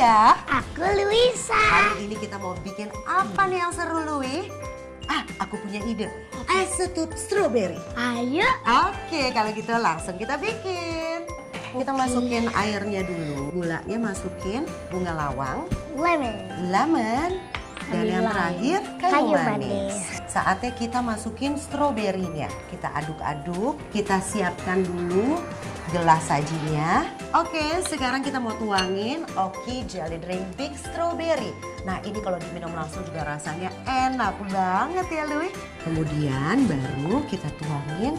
Misha. Aku Luisa. Hari ini kita mau bikin apa nih yang seru, Lui? Ah, aku punya ide. Es setut strawberry. Ayo. Oke, kalau gitu langsung kita bikin. Kita masukin airnya dulu. Gulanya masukin bunga lawang, Lemon. lemon, dan yang terakhir kayu, Kayu manis. manis. Saatnya kita masukin stroberinya. Kita aduk-aduk, kita siapkan dulu gelas sajinya. Oke, sekarang kita mau tuangin Oki Jelly Drink Big Strawberry. Nah, ini kalau diminum langsung juga rasanya enak banget ya, Lui. Kemudian baru kita tuangin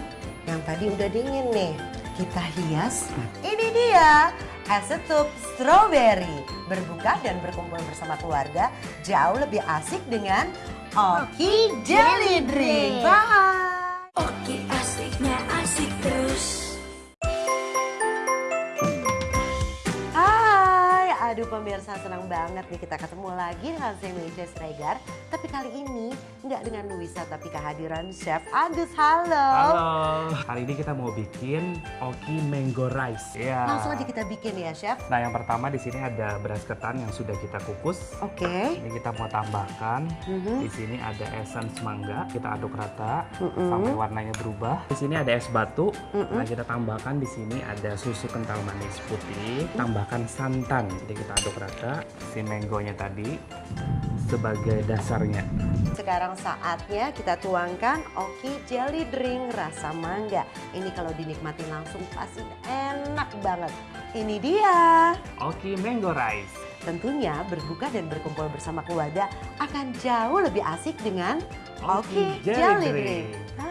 yang tadi udah dingin nih. Kita hias. Ini dia es setup strawberry. Berbuka dan berkumpul bersama keluarga jauh lebih asik dengan Oki Jelly Drink. Bye. Oke pemirsa senang banget nih kita ketemu lagi dengan saya Melisha Sregar. Tapi kali ini nggak dengan Luisa tapi kehadiran Chef Agus. Halo. Halo, hari ini kita mau bikin Oki Mango Rice. Iya. Langsung aja kita bikin ya Chef. Nah, yang pertama di sini ada beras ketan yang sudah kita kukus. Oke. Ini kita mau tambahkan. Mhm. Di sini ada essence mangga, kita aduk rata Mm-mm. sampai warnanya berubah. Di sini ada es batu. Mm-mm. Nah, kita tambahkan di sini ada susu kental manis putih, tambahkan santan. Jadi kita aduk rata si mangonya tadi sebagai dasarnya. Sekarang saatnya kita tuangkan Oki Jelly Drink rasa mangga. Ini kalau dinikmati langsung pasti enak banget. Ini dia. Oki Mango Rice. Tentunya berbuka dan berkumpul bersama keluarga akan jauh lebih asik dengan Oki Oki Jelly Jelly Drink. Drink.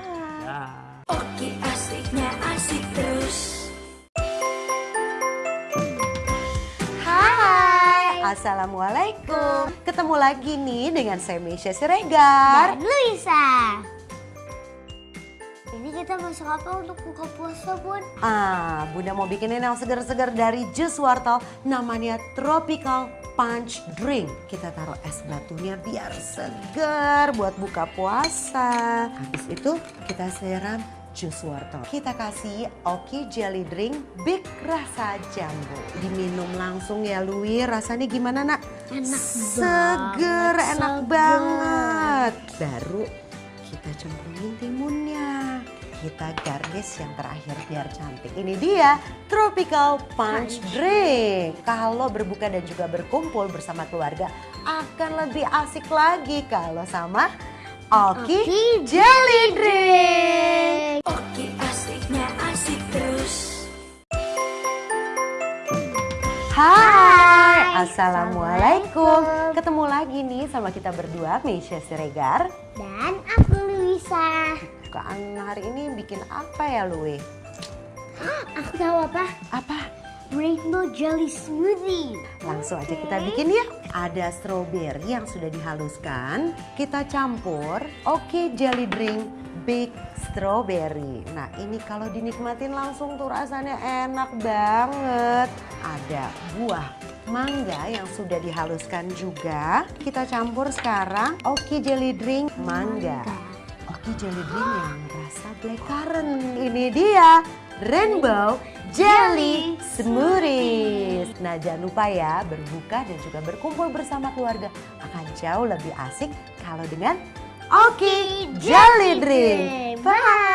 Assalamualaikum. Ketemu lagi nih dengan saya Mesya Siregar. Dan Luisa. Ini kita masak apa untuk buka puasa, Bun? Ah, Bunda mau bikinin yang segar-segar dari jus wortel namanya Tropical Punch Drink. Kita taruh es batunya biar segar buat buka puasa. Habis itu kita siram jus wortel. Kita kasih Oki Jelly Drink Big rasa jambu. Diminum langsung ya Lui. Rasanya gimana nak? Enak Seger, banget, enak seger. banget. Baru kita cemplungin timunnya. Kita garnish yang terakhir biar cantik. Ini dia Tropical Punch Drink. Kalau berbuka dan juga berkumpul bersama keluarga akan lebih asik lagi kalau sama Oki, Oki Jelly Drink. Assalamualaikum. Ketemu lagi nih sama kita berdua, Meisha Siregar. Dan aku Luisa. Bukaan hari ini bikin apa ya, Lui? Aku tahu apa? Apa? Rainbow Jelly Smoothie. Langsung aja kita bikin ya. Ada strawberry yang sudah dihaluskan. Kita campur. Oke, jelly drink big strawberry. Nah, ini kalau dinikmatin langsung tuh rasanya enak banget. Ada buah mangga yang sudah dihaluskan juga. Kita campur sekarang Oki jelly drink mangga. Oki jelly drink yang rasa blackcurrant. Ini dia Rainbow Jelly Smoothies. Nah jangan lupa ya berbuka dan juga berkumpul bersama keluarga akan jauh lebih asik kalau dengan Oki Jelly Drink. Bye.